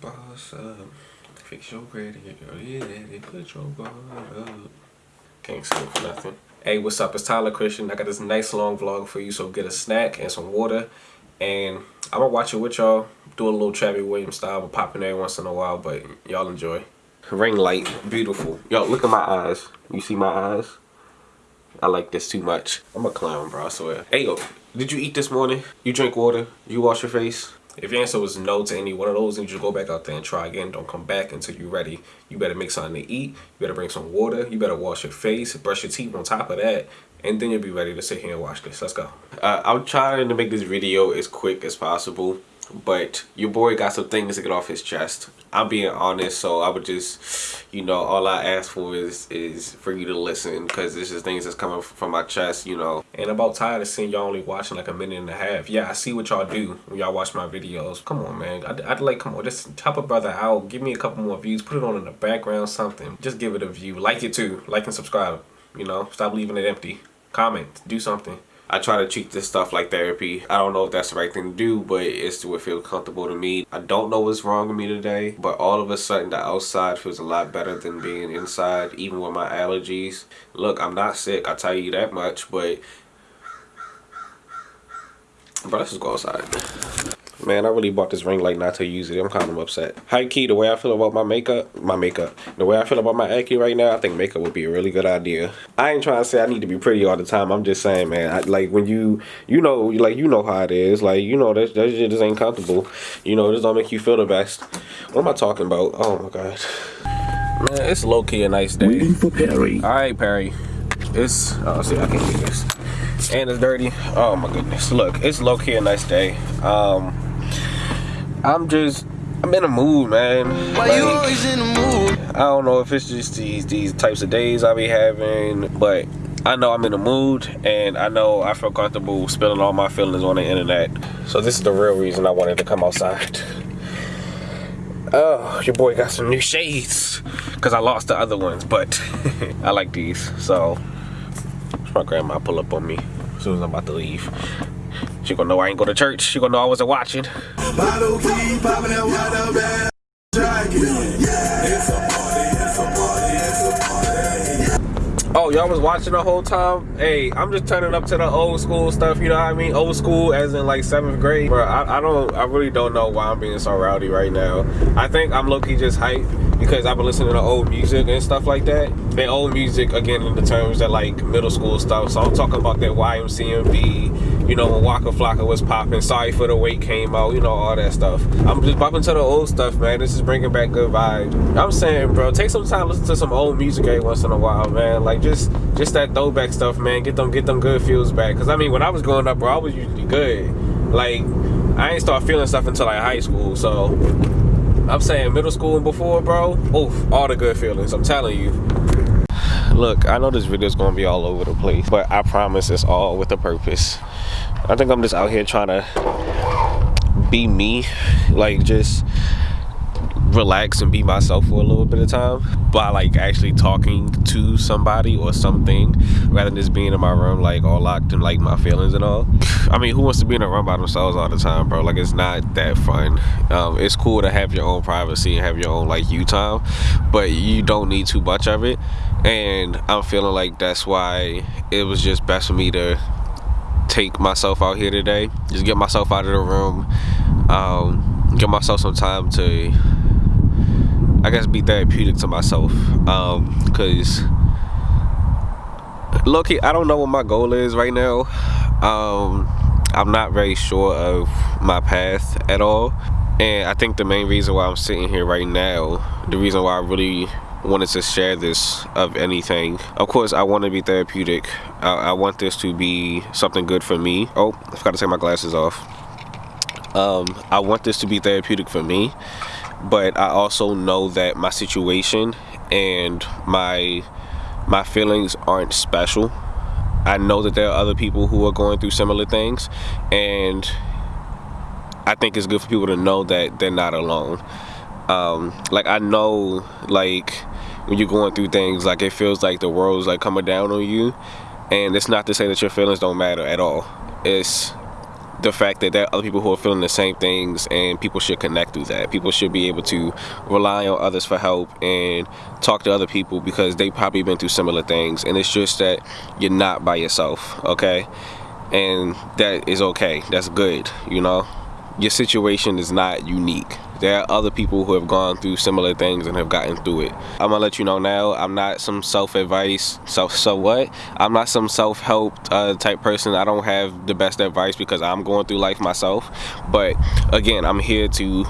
Boss up, fix your credit. Yeah, they put your guard up. Can't sleep for nothing. Hey, what's up? It's Tyler Christian. I got this nice long vlog for you, so get a snack and some water. And I'm gonna watch it with y'all. Do a little Travis Williams style, but popping every once in a while, but y'all enjoy. Ring light, beautiful. Y'all, look at my eyes. You see my eyes? I like this too much. I'm a clown, bro, I swear. Hey, yo, did you eat this morning? You drink water? You wash your face? If your answer was no to any one of those, then you just go back out there and try again. Don't come back until you're ready. You better make something to eat. You better bring some water. You better wash your face, brush your teeth on top of that, and then you'll be ready to sit here and watch this. Let's go. Uh, I'm trying to make this video as quick as possible but your boy got some things to get off his chest i'm being honest so i would just you know all i ask for is is for you to listen because this is things that's coming from my chest you know. And I'm about tired of seeing y'all only watching like a minute and a half. Yeah i see what y'all do when y'all watch my videos. Come on man. I'd, I'd like come on just help a brother out. Give me a couple more views. Put it on in the background something. Just give it a view. Like it too. Like and subscribe you know. Stop leaving it empty. Comment. Do something I try to treat this stuff like therapy. I don't know if that's the right thing to do, but it's what feels comfortable to me. I don't know what's wrong with me today, but all of a sudden the outside feels a lot better than being inside, even with my allergies. Look, I'm not sick, I tell you that much, but... But let's just go outside. Man, I really bought this ring light not to use it. I'm kind of upset. High key, the way I feel about my makeup, my makeup, the way I feel about my acne right now, I think makeup would be a really good idea. I ain't trying to say I need to be pretty all the time. I'm just saying, man, I, like when you, you know, like you know how it is. Like you know that that shit just ain't comfortable. You know, this don't make you feel the best. What am I talking about? Oh my god. Man, it's low key a nice day. Waiting for Perry. All right, Perry. It's oh, see, I can't do this. And it's dirty. Oh my goodness. Look, it's low key a nice day. Um. I'm just I'm in a mood, man. Why like, you always in the mood? I don't know if it's just these these types of days I be having, but I know I'm in a mood and I know I feel comfortable spilling all my feelings on the internet. So this is the real reason I wanted to come outside. Oh, your boy got some new shades because I lost the other ones, but I like these. So my grandma pull up on me as soon as I'm about to leave. She gonna know I ain't go to church. She gonna know I wasn't watching. Oh, y'all was watching the whole time? Hey, I'm just turning up to the old school stuff, you know what I mean? Old school as in like seventh grade. Bro, I, I don't, I really don't know why I'm being so rowdy right now. I think I'm low-key just hyped because I've been listening to old music and stuff like that. And old music, again, in the terms that like middle school stuff. So I'm talking about that YMCMB, you know, when Waka Flocka was popping, Sorry for the Wait came out, you know, all that stuff. I'm just bumping to the old stuff, man. This is bringing back good vibes. I'm saying, bro, take some time, listen to some old music every once in a while, man. Like, just just that throwback stuff, man. Get them get them good feels back. Cause I mean, when I was growing up, bro, I was usually good. Like, I ain't start feeling stuff until like high school. So I'm saying middle school and before, bro. Oof, all the good feelings. I'm telling you. Look, I know this video is gonna be all over the place, but I promise it's all with a purpose. I think I'm just out here trying to be me, like just relax and be myself for a little bit of time by like actually talking to somebody or something rather than just being in my room like all locked in like my feelings and all. I mean who wants to be in a room by themselves all the time bro? Like it's not that fun. Um, it's cool to have your own privacy and have your own like you time but you don't need too much of it. And i'm feeling like that's why it was just best for me to take myself out here today. Just get myself out of the room. Um, give myself some time to I guess be therapeutic to myself um because look I don't know what my goal is right now. Um I'm not very sure of my path at all. And I think the main reason why I'm sitting here right now the reason why I really wanted to share this of anything of course I want to be therapeutic. I, I want this to be something good for me. Oh I forgot to take my glasses off. Um, I want this to be therapeutic for me but I also know that my situation and my my feelings aren't special. I know that there are other people who are going through similar things and I think it's good for people to know that they're not alone. Um, like I know like when you're going through things like it feels like the world's like coming down on you and it's not to say that your feelings don't matter at all. It's the fact that there are other people who are feeling the same things and people should connect through that. People should be able to rely on others for help and talk to other people because they've probably been through similar things and it's just that you're not by yourself, okay? And that is okay. That's good, you know? Your situation is not unique there are other people who have gone through similar things and have gotten through it. I'm gonna let you know now, I'm not some self-advice, self, so what? I'm not some self-help uh, type person. I don't have the best advice because I'm going through life myself. But again, I'm here to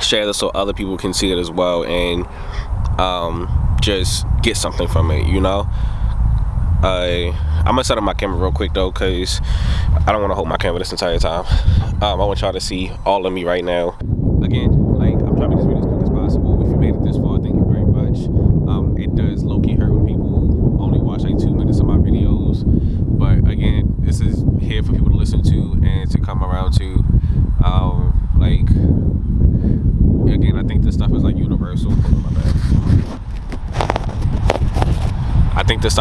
share this so other people can see it as well and um, just get something from it, you know? Uh, I'm gonna set up my camera real quick though because I don't want to hold my camera this entire time. Um, I want y'all to see all of me right now again, like I'm trying to make this video as quick as possible. If you made it this far, thank you very much. Um, it does low-key hurt when people only watch like two minutes of my videos. But again, this is here for people to listen to and to come around to. Um, like, again, I think this stuff is like universal. I think this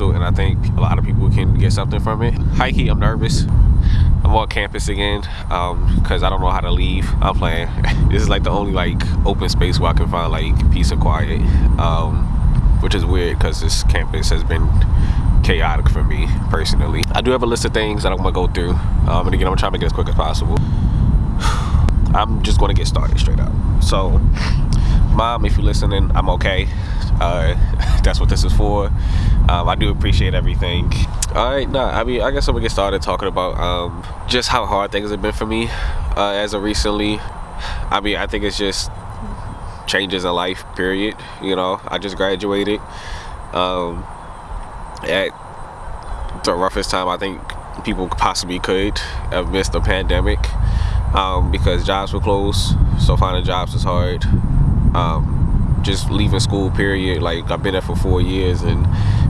and I think a lot of people can get something from it. High key, I'm nervous. I'm on campus again because um, I don't know how to leave. I'm playing. this is like the only like open space where I can find like peace and quiet, um, which is weird because this campus has been chaotic for me personally. I do have a list of things that I'm gonna go through, um, and again, I'm trying to try to make it as quick as possible. I'm just gonna get started straight up. So, mom, if you're listening, I'm okay. Uh, that's what this is for. Um, I do appreciate everything. All right, nah, I mean, I guess I'm gonna get started talking about um, just how hard things have been for me uh, as of recently. I mean, I think it's just changes in life, period. You know, I just graduated um, at the roughest time I think people possibly could have missed the pandemic um, because jobs were closed, so finding jobs is hard. Um, just leaving school, period. Like, I've been there for four years and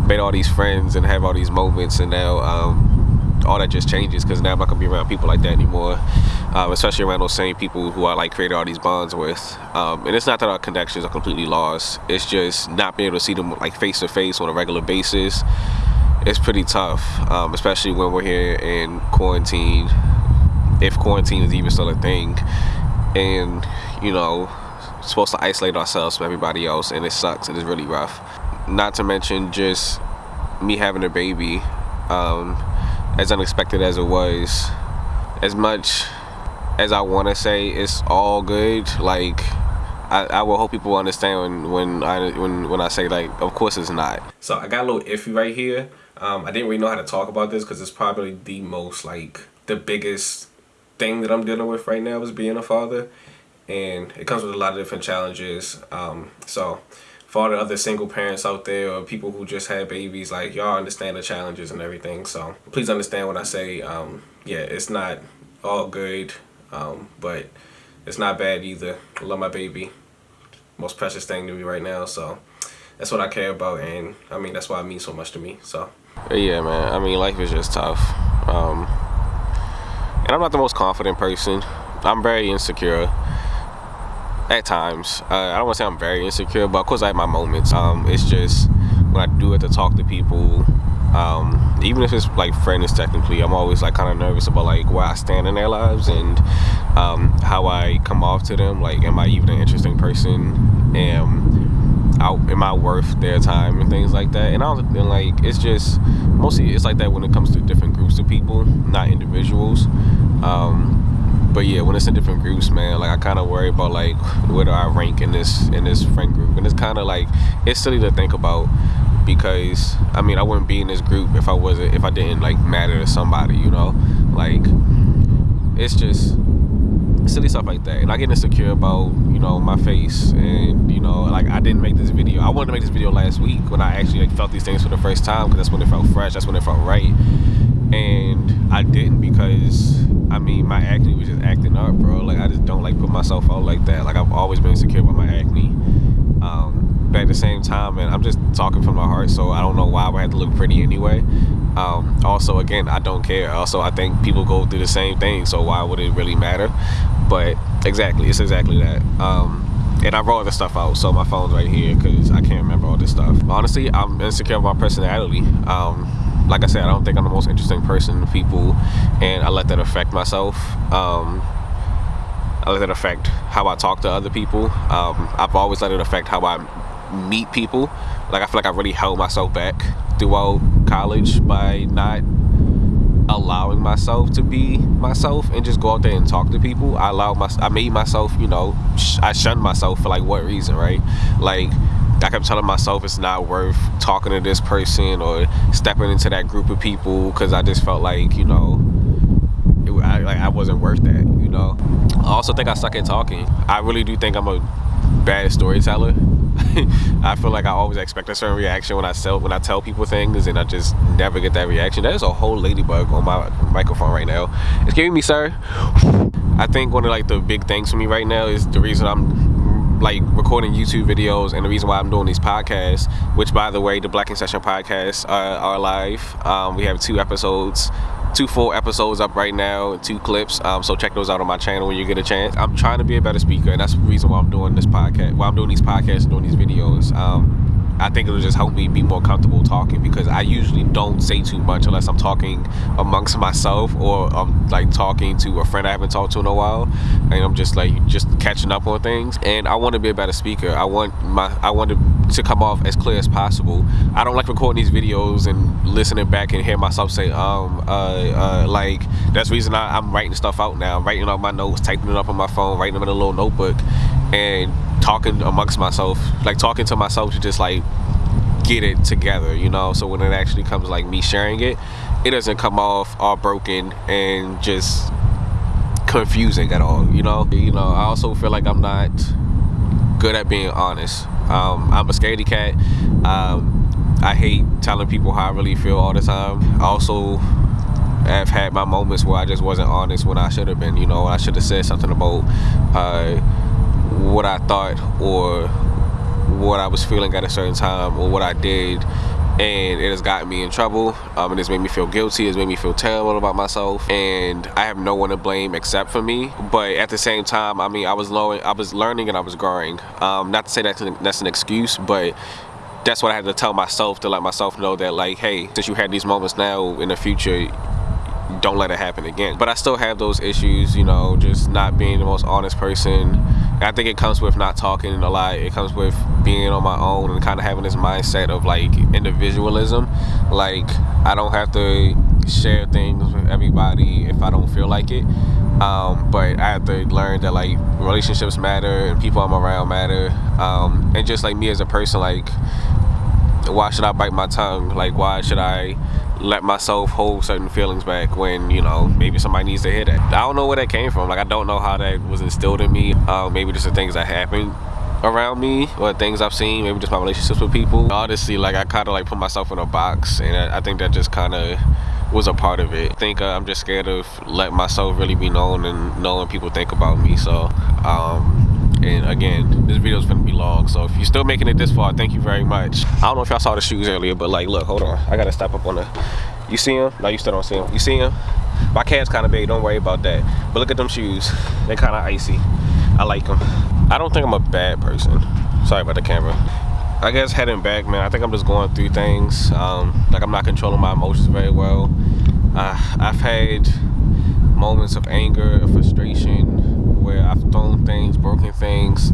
made all these friends and have all these moments and now um, all that just changes because now I'm not gonna be around people like that anymore. Um, especially around those same people who I like created all these bonds with. Um, and it's not that our connections are completely lost. It's just not being able to see them like face to face on a regular basis it's pretty tough um, especially when we're here in quarantine if quarantine is even still a thing. And you know supposed to isolate ourselves from everybody else and it sucks and it's really rough. Not to mention just me having a baby um, as unexpected as it was as much as I want to say it's all good like I, I will hope people understand when, when I when when I say like of course it's not. So I got a little iffy right here. Um, I didn't really know how to talk about this because it's probably the most like the biggest thing that I'm dealing with right now is being a father and it comes with a lot of different challenges um, so for all the other single parents out there or people who just had babies, like y'all understand the challenges and everything. So please understand when I say, um, yeah, it's not all good, um, but it's not bad either. I love my baby. Most precious thing to me right now. So that's what I care about. And I mean, that's why it means so much to me. So yeah, man. I mean, life is just tough. Um, and I'm not the most confident person. I'm very insecure at times. Uh, I don't want to say I'm very insecure, but of course I have my moments. Um, it's just when I do it to talk to people, um, even if it's like friends technically, I'm always like kind of nervous about like where I stand in their lives and um, how I come off to them. Like, am I even an interesting person? Am, I, am I worth their time and things like that? And I don't and like it's just mostly it's like that when it comes to different groups of people, not individuals. Um, but yeah when it's in different groups man like i kind of worry about like where do i rank in this in this friend group? And it's kind of like it's silly to think about because i mean i wouldn't be in this group if i wasn't if i didn't like matter to somebody you know? Like it's just silly stuff like that. And i get insecure about you know my face and you know like i didn't make this video. I wanted to make this video last week when i actually like felt these things for the first time because that's when it felt fresh that's when it felt right. And i didn't because I mean, my acne was just acting up, bro. Like, I just don't like put myself out like that. Like, I've always been insecure about my acne. Um, but at the same time, man, I'm just talking from my heart, so I don't know why I would have to look pretty anyway. Um, also, again, I don't care. Also, I think people go through the same thing, so why would it really matter? But exactly, it's exactly that. Um, and I wrote this stuff out, so my phone's right here because I can't remember all this stuff. Honestly, I'm insecure about my personality. Um, like I said, I don't think I'm the most interesting person to people, and I let that affect myself. Um, I let that affect how I talk to other people. Um, I've always let it affect how I meet people. Like I feel like I really held myself back throughout college by not allowing myself to be myself and just go out there and talk to people. I allowed my, I made myself, you know, I shunned myself for like what reason, right? Like I kept telling myself it's not worth talking to this person or stepping into that group of people because I just felt like, you know, it, I, like I wasn't worth that, you know. I also think I suck at talking. I really do think I'm a bad storyteller. I feel like I always expect a certain reaction when I sell when I tell people things and I just never get that reaction. There's a whole ladybug on my microphone right now. Excuse me, sir. I think one of like the big things for me right now is the reason I'm like recording YouTube videos and the reason why I'm doing these podcasts, which by the way, the Black in Session podcasts are, are live. Um, we have two episodes two full episodes up right now two clips. Um, so check those out on my channel when you get a chance. I'm trying to be a better speaker and that's the reason why i'm doing this podcast why i'm doing these podcasts and doing these videos. Um, I think it'll just help me be more comfortable talking because I usually don't say too much unless I'm talking amongst myself or I'm like talking to a friend I haven't talked to in a while and I'm just like just catching up on things. And I want to be a better speaker. I want my I want to, to come off as clear as possible. I don't like recording these videos and listening back and hear myself say um uh, uh like that's the reason I, I'm writing stuff out now. I'm writing out my notes typing it up on my phone writing them in a little notebook and talking amongst myself like talking to myself to just like get it together you know? So when it actually comes like me sharing it it doesn't come off all broken and just confusing at all you know? You know i also feel like i'm not good at being honest. Um, i'm a scaredy cat. Um, i hate telling people how i really feel all the time. I also have had my moments where i just wasn't honest when i should have been you know? I should have said something about uh, what I thought or what I was feeling at a certain time or what I did and it has gotten me in trouble. Um, and it's made me feel guilty. It's made me feel terrible about myself. And I have no one to blame except for me. But at the same time I mean I was learning I was learning and I was growing. Um, not to say that's an, that's an excuse but that's what I had to tell myself to let myself know that like hey since you had these moments now in the future don't let it happen again but I still have those issues you know just not being the most honest person I think it comes with not talking a lot. It comes with being on my own and kind of having this mindset of like individualism. Like I don't have to share things with everybody if I don't feel like it. Um, but I have to learn that like relationships matter and people I'm around matter. Um, and just like me as a person, like why should I bite my tongue? Like why should I let myself hold certain feelings back when you know maybe somebody needs to hear that? I don't know where that came from. Like i don't know how that was instilled in me. Uh, maybe just the things that happened around me or things i've seen maybe just my relationships with people. Honestly like i kind of like put myself in a box and i, I think that just kind of was a part of it. I think uh, i'm just scared of letting myself really be known and knowing people think about me. So um and again this video is gonna be long so if you're still making it this far thank you very much. I don't know if y'all saw the shoes earlier but like look hold on. I gotta step up on the you see him no you still don't see him you see him my calf's kind of big don't worry about that. But look at them shoes. They're kind of icy. I like them i don't think i'm a bad person. Sorry about the camera. I guess heading back man i think i'm just going through things. Um, like i'm not controlling my emotions very well. Uh, i've had moments of anger frustration where I've thrown things, broken things,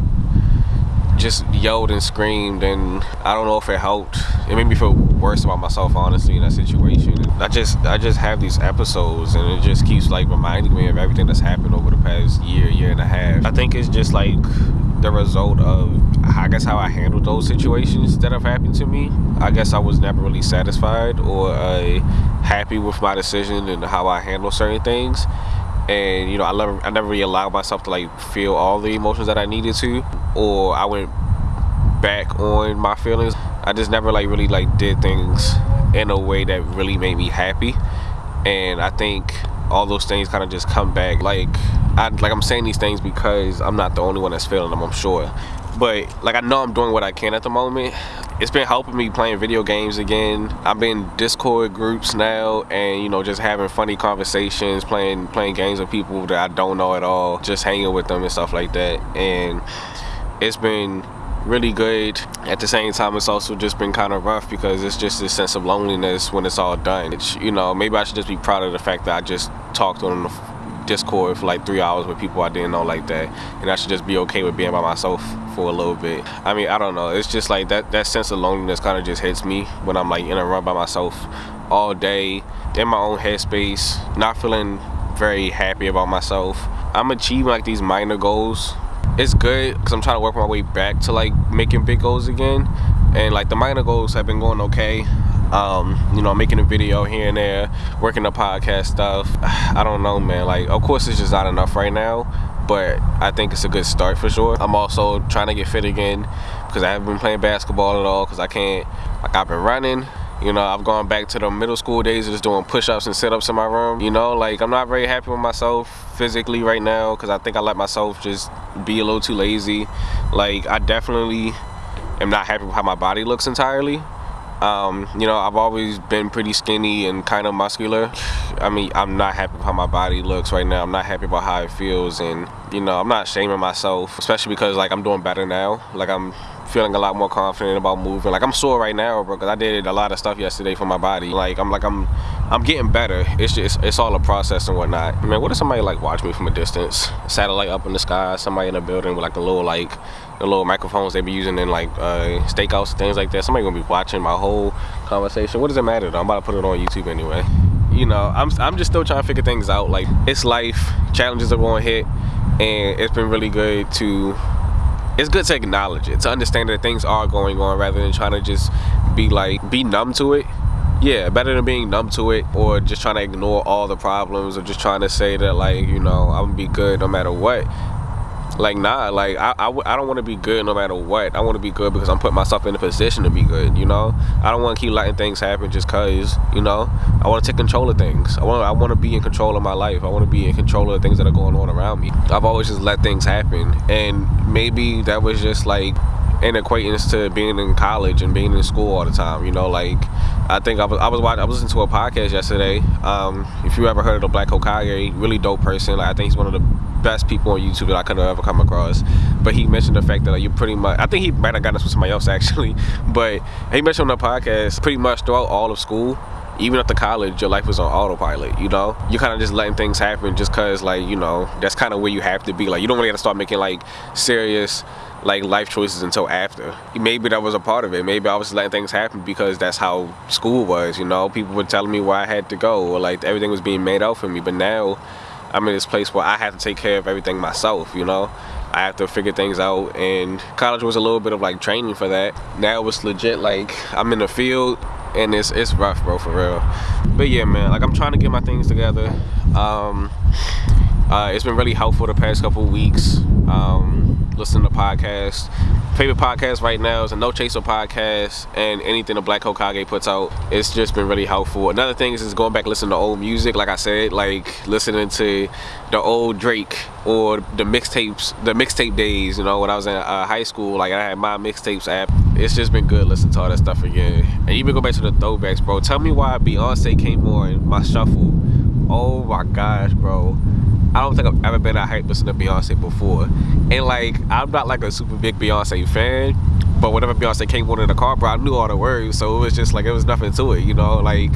just yelled and screamed and I don't know if it helped. It made me feel worse about myself honestly in that situation. I just I just have these episodes and it just keeps like reminding me of everything that's happened over the past year, year and a half. I think it's just like the result of I guess how I handled those situations that have happened to me. I guess I was never really satisfied or uh, happy with my decision and how I handle certain things. And you know I never I never really allowed myself to like feel all the emotions that I needed to or I went back on my feelings. I just never like really like did things in a way that really made me happy. And I think all those things kind of just come back like I like I'm saying these things because I'm not the only one that's feeling them I'm sure but like I know I'm doing what I can at the moment it's been helping me playing video games again i'm in discord groups now and you know just having funny conversations playing playing games with people that i don't know at all just hanging with them and stuff like that and it's been really good. At the same time, it's also just been kind of rough because it's just this sense of loneliness when it's all done. It's, you know, maybe I should just be proud of the fact that I just talked on the Discord for like three hours with people I didn't know like that, and I should just be okay with being by myself for a little bit. I mean, I don't know. It's just like that that sense of loneliness kind of just hits me when I'm like in a run by myself all day in my own headspace, not feeling very happy about myself. I'm achieving like these minor goals. It's good because I'm trying to work my way back to like making big goals again, and like the minor goals have been going okay um, you know, making a video here and there, working the podcast stuff. I don't know, man. Like, of course, it's just not enough right now, but I think it's a good start for sure. I'm also trying to get fit again because I haven't been playing basketball at all because I can't. Like, I've been running. You know, I've gone back to the middle school days just doing push-ups and sit-ups in my room. You know, like I'm not very happy with myself physically right now because I think I let myself just be a little too lazy. Like I definitely am not happy with how my body looks entirely. Um, you know, I've always been pretty skinny and kind of muscular. I mean, I'm not happy with how my body looks right now. I'm not happy about how it feels, and you know, I'm not shaming myself, especially because like I'm doing better now. Like I'm feeling a lot more confident about moving. Like I'm sore right now, bro, because I did a lot of stuff yesterday for my body. Like I'm like I'm I'm getting better. It's just it's all a process and whatnot. Man, what if somebody like watch me from a distance? Satellite up in the sky, somebody in a building with like a little like the little microphones they be using in like uh, stakeouts, things like that. Somebody gonna be watching my whole conversation. What does it matter though? I'm about to put it on YouTube anyway. You know, I'm, I'm just still trying to figure things out. Like, it's life, challenges are going to hit, and it's been really good to, it's good to acknowledge it, to understand that things are going on rather than trying to just be like, be numb to it. Yeah, better than being numb to it or just trying to ignore all the problems or just trying to say that like, you know, I'm gonna be good no matter what like nah like i, I, I don't want to be good no matter what. I want to be good because i'm putting myself in a position to be good you know? I don't want to keep letting things happen just cause you know? I want to take control of things. I want i want to be in control of my life. I want to be in control of the things that are going on around me. I've always just let things happen. And maybe that was just like an acquaintance to being in college and being in school all the time you know like I think I was I was watching, I was listening to a podcast yesterday. Um, if you ever heard of the Black Hokage, really dope person. Like I think he's one of the best people on YouTube that I could have ever come across. But he mentioned the fact that like, you pretty much, I think he might have gotten this with somebody else actually, but he mentioned on the podcast pretty much throughout all of school, even the college, your life was on autopilot, you know? You're kind of just letting things happen just because, like, you know, that's kind of where you have to be. Like, you don't really have to start making, like, serious, like, life choices until after. Maybe that was a part of it. Maybe I was letting things happen because that's how school was, you know? People were telling me where I had to go or, like, everything was being made out for me. But now, I'm in this place where I have to take care of everything myself, you know? I have to figure things out and college was a little bit of like training for that. Now it's legit like I'm in the field and it's it's rough bro for real. But yeah man, like I'm trying to get my things together. Um, uh, it's been really helpful the past couple weeks. Um, listening to podcasts. Favorite podcast right now is a No Chaser podcast and anything the Black Hokage puts out. It's just been really helpful. Another thing is, going back listening to old music. Like I said, like listening to the old Drake or the mixtapes, the mixtape days. You know, when I was in uh, high school, like I had my mixtapes app. It's just been good listening to all that stuff again. And even go back to the throwbacks, bro. Tell me why Beyonce came on my shuffle. Oh my gosh, bro. I don't think I've ever been that hyped listening to Beyonce before. And like, I'm not like a super big Beyonce fan, but whenever Beyonce came on in the car, bro, I knew all the words. So it was just like, it was nothing to it, you know? Like,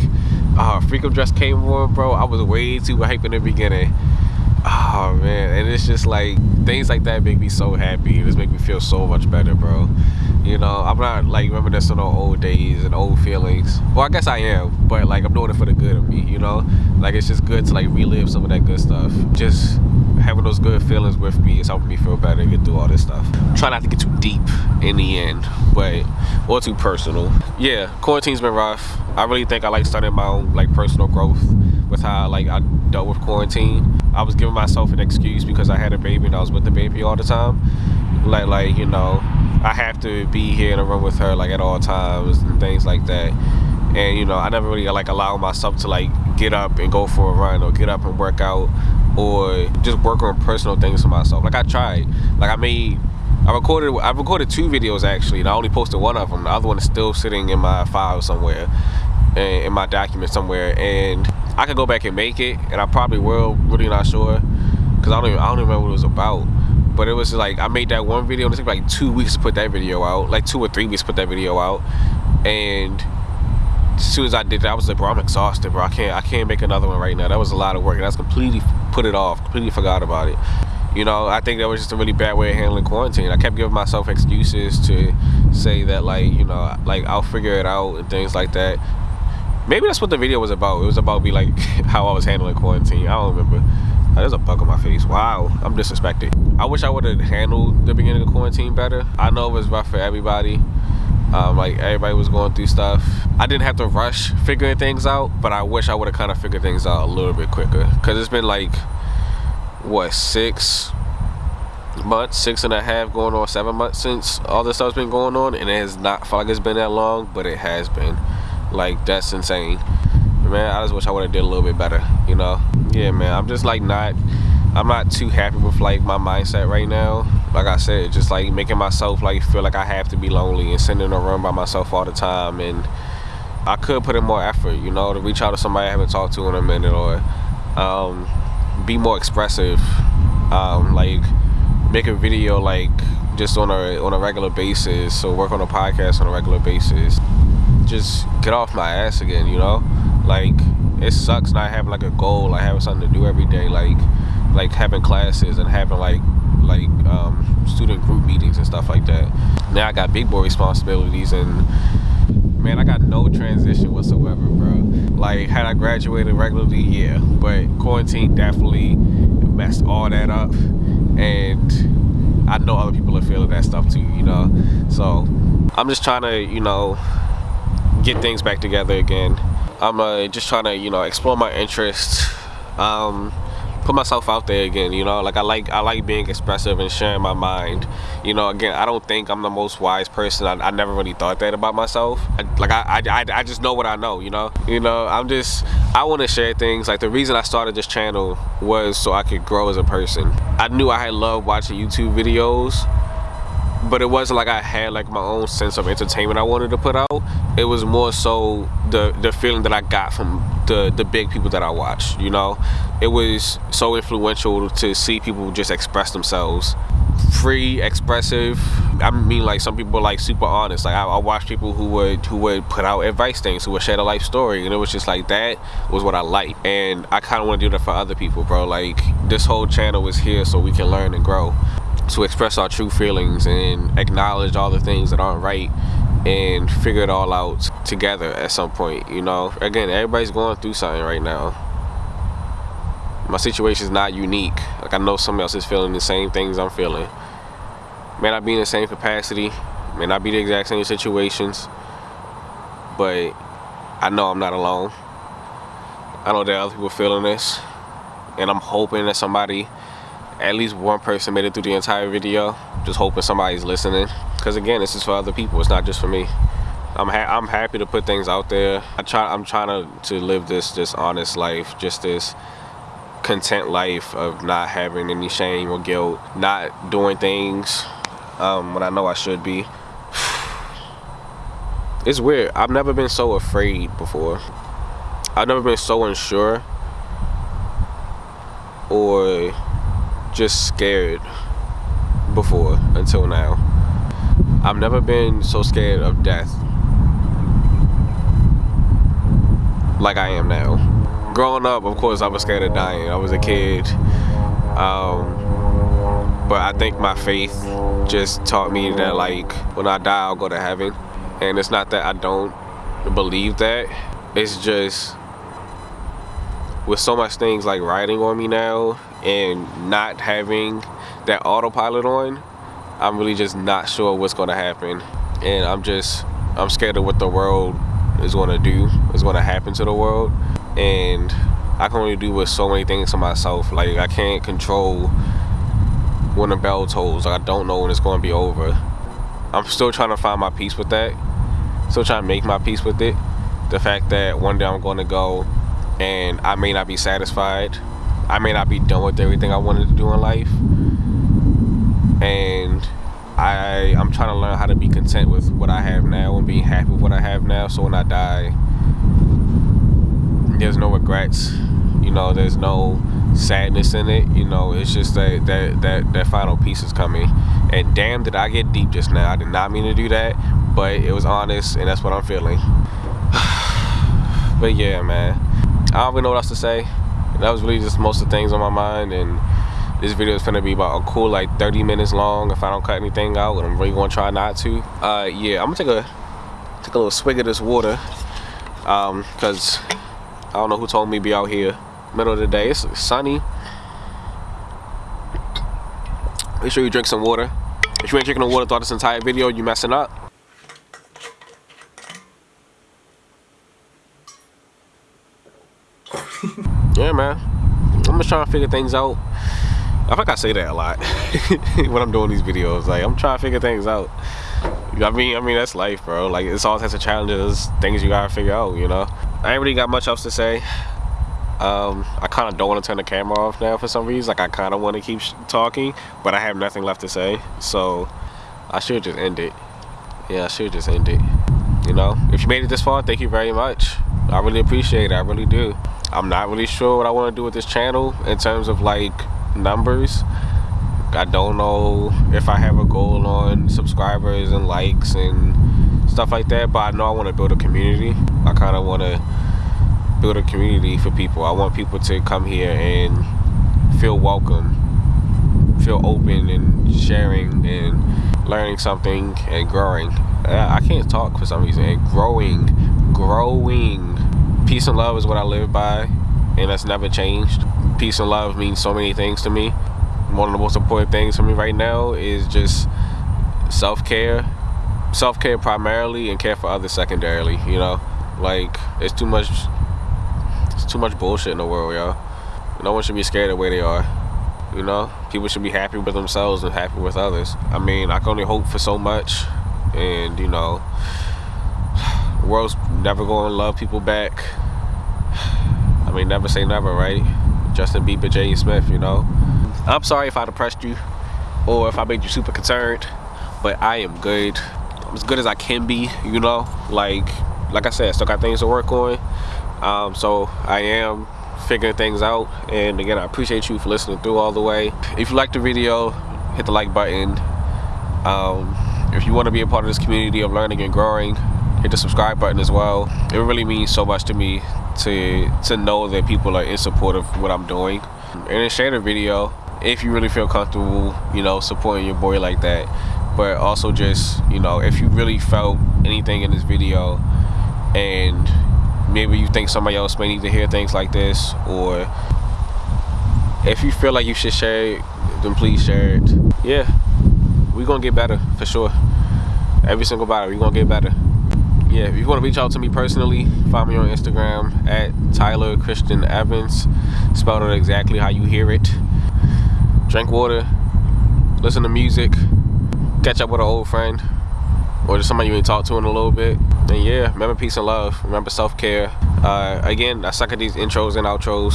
uh, Freakum Dress came on, bro. I was way too hyped in the beginning. Oh man, and it's just like things like that make me so happy. It just make me feel so much better, bro. You know, I'm not like reminiscing on old days and old feelings. Well, I guess I am, but like I'm doing it for the good of me, you know? Like it's just good to like relive some of that good stuff. Just having those good feelings with me is helping me feel better and get through all this stuff. Try not to get too deep in the end, but or too personal. Yeah, quarantine's been rough. I really think I like starting my own like personal growth with how like I dealt with quarantine. I was giving myself an excuse because I had a baby and I was with the baby all the time. Like like, you know, I have to be here in a room with her like at all times and things like that. And you know, I never really like allow myself to like get up and go for a run or get up and work out or just work on personal things for myself. Like I tried. Like I made I recorded I recorded two videos actually and I only posted one of them. The other one is still sitting in my file somewhere in my document somewhere and I could go back and make it and I probably will really not sure because I don't even I don't even remember what it was about but it was like I made that one video and it took like two weeks to put that video out, like two or three weeks to put that video out, and as soon as I did that, I was like, bro, I'm exhausted, bro. I can't, I can't make another one right now. That was a lot of work, and I was completely put it off, completely forgot about it. You know, I think that was just a really bad way of handling quarantine. I kept giving myself excuses to say that, like, you know, like I'll figure it out and things like that. Maybe that's what the video was about. It was about me like how I was handling quarantine. I don't remember. There's a bug on my face. Wow, I'm disrespected. I wish I would have handled the beginning of quarantine better. I know it was rough for everybody. Um, like everybody was going through stuff. I didn't have to rush figuring things out, but I wish I would have kind of figured things out a little bit quicker. Cause it's been like, what, six months, six and a half, going on seven months since all this stuff's been going on, and it has not felt like it's been that long, but it has been. Like that's insane. Man, I just wish I would have did a little bit better, you know? Yeah, man, I'm just like not, I'm not too happy with like my mindset right now. Like I said, just like making myself like feel like I have to be lonely and sitting in a room by myself all the time. And I could put in more effort, you know, to reach out to somebody I haven't talked to in a minute or um, be more expressive. Um, like make a video like just on a on a regular basis So work on a podcast on a regular basis just get off my ass again, you know? Like, it sucks not having like a goal, like having something to do every day, like like having classes and having like like um, student group meetings and stuff like that. Now I got big boy responsibilities and man, I got no transition whatsoever, bro. Like, had I graduated regularly, yeah, but quarantine definitely messed all that up, and I know other people are feeling that stuff too, you know. So I'm just trying to, you know, get things back together again. I'm uh, just trying to, you know, explore my interests, um, put myself out there again. You know, like I like I like being expressive and sharing my mind. You know, again, I don't think I'm the most wise person. I, I never really thought that about myself. I, like I, I, I just know what I know. You know, you know, I'm just I want to share things. Like the reason I started this channel was so I could grow as a person. I knew I had loved watching YouTube videos but it wasn't like I had like my own sense of entertainment I wanted to put out. It was more so the the feeling that I got from the the big people that I watched. You know, it was so influential to see people just express themselves, free, expressive. I mean, like some people like super honest. Like I, I watched people who would who would put out advice things, who would share a life story, and it was just like that was what I liked, and I kind of want to do that for other people, bro. Like this whole channel is here so we can learn and grow to express our true feelings and acknowledge all the things that aren't right and figure it all out together at some point you know? Again everybody's going through something right now. My situation is not unique. Like i know someone else is feeling the same things i'm feeling. May not be in the same capacity may not be the exact same situations but i know i'm not alone. I know there are other people feeling this and i'm hoping that somebody at least one person made it through the entire video just hoping somebody's listening. Because again this is for other people it's not just for me. I'm, ha I'm happy to put things out there. I try I'm trying to, to live this this honest life just this content life of not having any shame or guilt not doing things um, when I know I should be. It's weird. I've never been so afraid before. I've never been so unsure or just scared before until now. I've never been so scared of death like I am now. Growing up, of course, I was scared of dying. I was a kid. Um, but I think my faith just taught me that like when I die, I'll go to heaven. And it's not that I don't believe that. It's just with so much things like riding on me now and not having that autopilot on I'm really just not sure what's going to happen. And I'm just I'm scared of what the world is going to do is going to happen to the world. And I can only do with so many things to myself. Like I can't control when the bell tolls. Like I don't know when it's going to be over. I'm still trying to find my peace with that. Still trying to make my peace with it. The fact that one day I'm going to go and I may not be satisfied. I may not be done with everything I wanted to do in life. And I, I'm trying to learn how to be content with what I have now and being happy with what I have now. So when I die, there's no regrets. You know, there's no sadness in it. You know, it's just that that that that final piece is coming. And damn, did I get deep just now? I did not mean to do that, but it was honest, and that's what I'm feeling. but yeah, man, I don't even know what else to say. That was really just most of the things on my mind, and this video is gonna be about a cool like 30 minutes long if I don't cut anything out, and I'm really gonna try not to. Uh, yeah, I'm gonna take a take a little swig of this water, um, cause I don't know who told me to be out here middle of the day. It's sunny. Make sure you drink some water. If you ain't drinking the water throughout this entire video, you messing up. Yeah, man. I'm just trying to figure things out. I think I say that a lot when I'm doing these videos. Like, I'm trying to figure things out. I mean, I mean that's life, bro. Like, it's all types of challenges, things you gotta figure out. You know. I ain't really got much else to say. Um, I kind of don't want to turn the camera off now for some reason. Like, I kind of want to keep talking, but I have nothing left to say. So, I should just end it. Yeah, I should just end it. You know, if you made it this far, thank you very much. I really appreciate it. I really do. I'm not really sure what I want to do with this channel in terms of like numbers. I don't know if I have a goal on subscribers and likes and stuff like that, but I know I want to build a community. I kind of want to build a community for people. I want people to come here and feel welcome, feel open and sharing and learning something and growing. Uh, I can't talk for some reason. And growing, growing. Peace and love is what I live by, and that's never changed. Peace and love means so many things to me. One of the most important things for me right now is just self-care. Self-care primarily and care for others secondarily, you know? Like, it's too much it's too much bullshit in the world, y'all. No one should be scared of where they are. You know, people should be happy with themselves and happy with others. I mean, I can only hope for so much, and you know, world's never to love people back. I mean, never say never, right? Justin Bieber, J. Smith, you know. I'm sorry if I depressed you, or if I made you super concerned, but I am good. I'm as good as I can be, you know. Like, like I said, still got things to work on. Um, so I am figuring things out and again I appreciate you for listening through all the way if you like the video hit the like button um, if you want to be a part of this community of learning and growing hit the subscribe button as well. It really means so much to me to to know that people are in support of what I'm doing. And then share the video if you really feel comfortable you know supporting your boy like that. But also just you know if you really felt anything in this video and maybe you think somebody else may need to hear things like this or if you feel like you should share it then please share it. Yeah we're gonna get better for sure. Every single body we're gonna get better yeah if you want to reach out to me personally find me on instagram at tyler christian evans spelled it exactly how you hear it drink water listen to music catch up with an old friend or just somebody you ain't talked to in a little bit. And yeah, remember peace and love. Remember self-care. Uh, again, I suck at these intros and outros.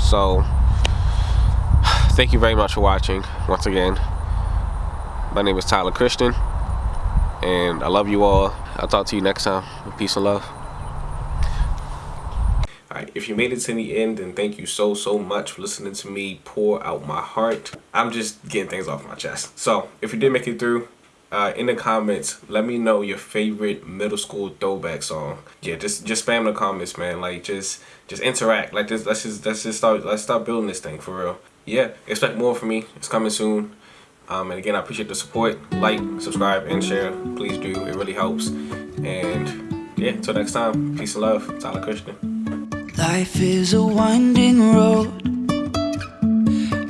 So, thank you very much for watching once again. My name is Tyler Christian. And I love you all. I'll talk to you next time. Peace and love. Alright, if you made it to the end, then thank you so, so much for listening to me pour out my heart. I'm just getting things off my chest. So, if you did make it through, uh, in the comments, let me know your favorite middle school throwback song. Yeah, just just spam the comments, man. Like just just interact. Like this. Let's just let's just start let's start building this thing for real. Yeah, expect more from me. It's coming soon. Um, and again, I appreciate the support. Like, subscribe, and share. Please do. It really helps. And yeah, until next time. Peace and love. Tyler Christian. Life is a winding road.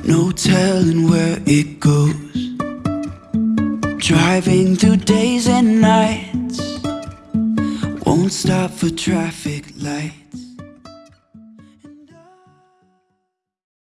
No telling where it goes. Driving through days and nights Won't stop for traffic lights